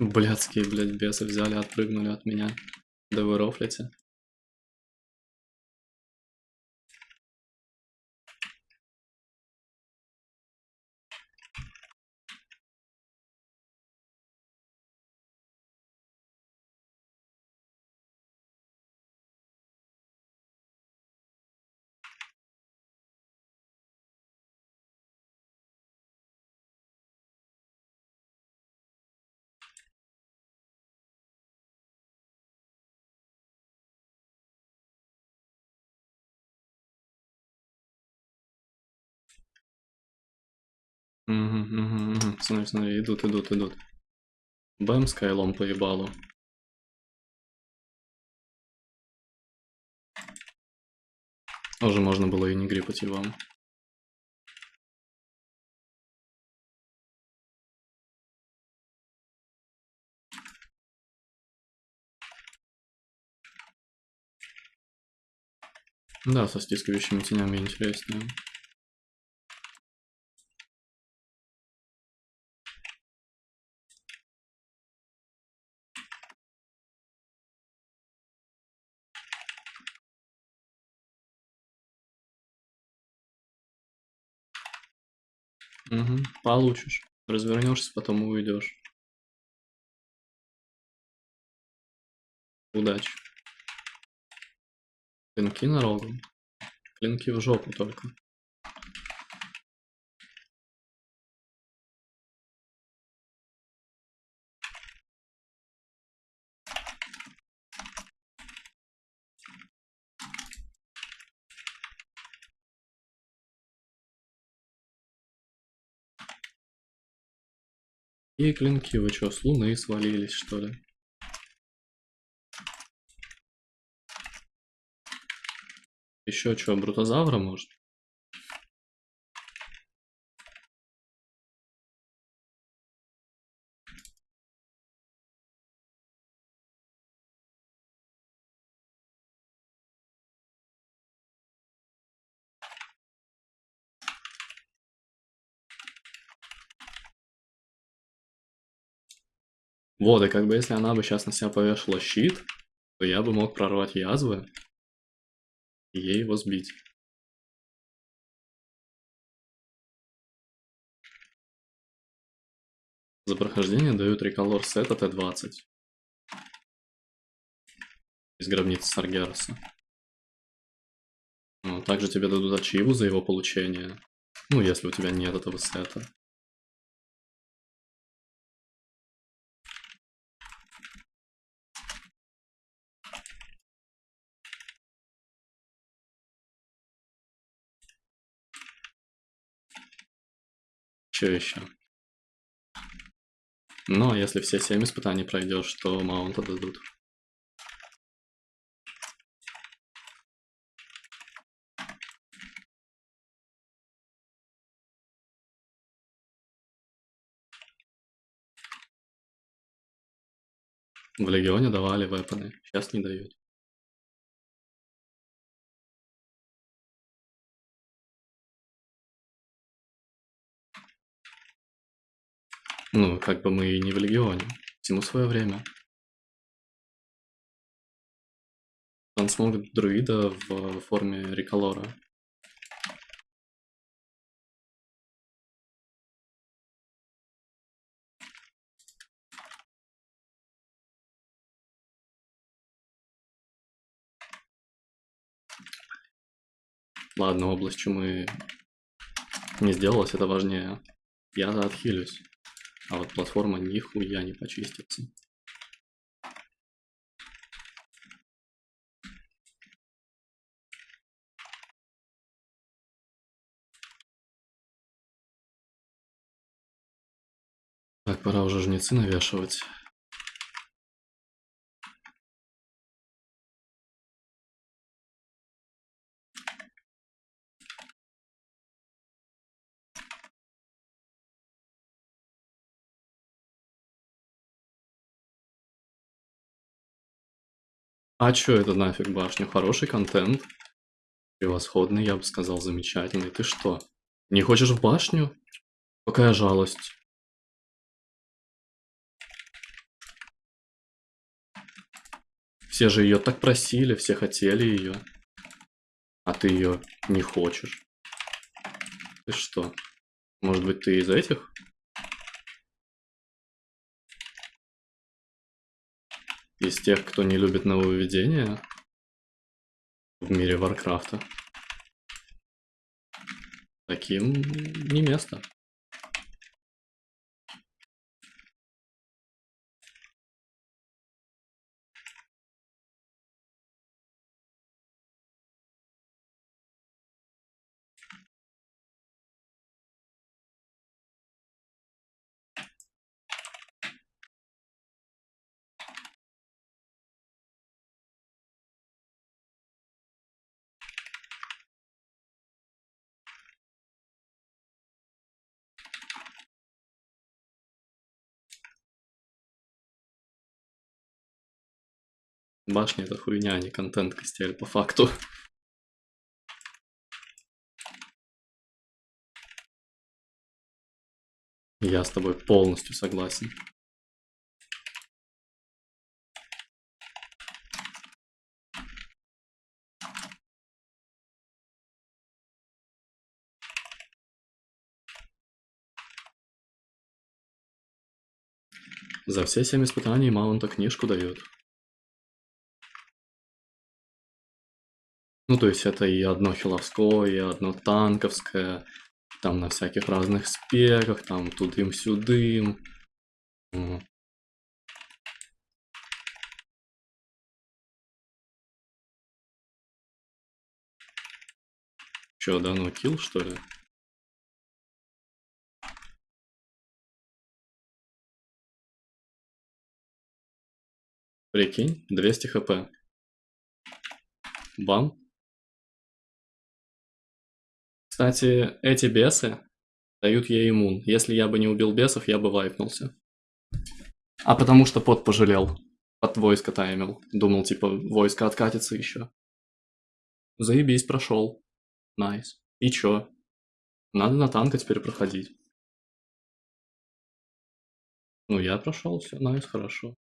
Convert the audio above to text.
Блядские, блядь, бесы взяли, отпрыгнули от меня. Да вы рофлите. Угу, угу, угу. Смотри, смотри, идут, идут, идут. Бэм скайлом поебалу. Уже можно было и не грипать вам. Да, со стискивающими тенями интереснее. Угу, получишь. Развернешься, потом уйдешь. Удачи. Клинки на рогу. Клинки в жопу только. И клинки, вы что, с луны свалились, что ли? Еще что, брутозавра может? Вот, и как бы если она бы сейчас на себя повешала щит, то я бы мог прорвать язвы и ей его сбить. За прохождение дают реколор сета Т-20. Из гробницы Саргераса. Также тебе дадут ачиву за его получение. Ну, если у тебя нет этого сета. Что еще? Но если все семь испытаний пройдешь, то маунта дадут. В Легионе давали вепоны, сейчас не дают. Ну, как бы мы и не в Легионе. Всему свое время. Трансмог друида в форме Риколора. Ладно, область чумы не сделалась, это важнее. Я отхилюсь. А вот платформа нихуя не почистится. Так, пора уже жнецы навешивать. А чё это нафиг башню? Хороший контент. Превосходный, я бы сказал, замечательный. Ты что, не хочешь в башню? Какая жалость. Все же ее так просили, все хотели ее. А ты ее не хочешь. Ты что? Может быть, ты из этих? Из тех, кто не любит нововведения в мире Варкрафта. Таким не место. Башня это хуйня, а не контент костель по факту. Я с тобой полностью согласен. За все семь испытаний Маунта книжку дают. Ну, то есть это и одно хиловское, и одно танковское, там на всяких разных спеках, там тудым-сюдым. Чё, да, ну килл, что ли? Прикинь, 200 хп. Бам. Кстати, эти бесы дают ей иммун. Если я бы не убил бесов, я бы вайпнулся. А потому что пот пожалел. От войска таймил. Думал, типа, войска откатится еще. Заебись, прошел. Найс. И чё? Надо на танка теперь проходить. Ну, я прошел, все, найс, хорошо.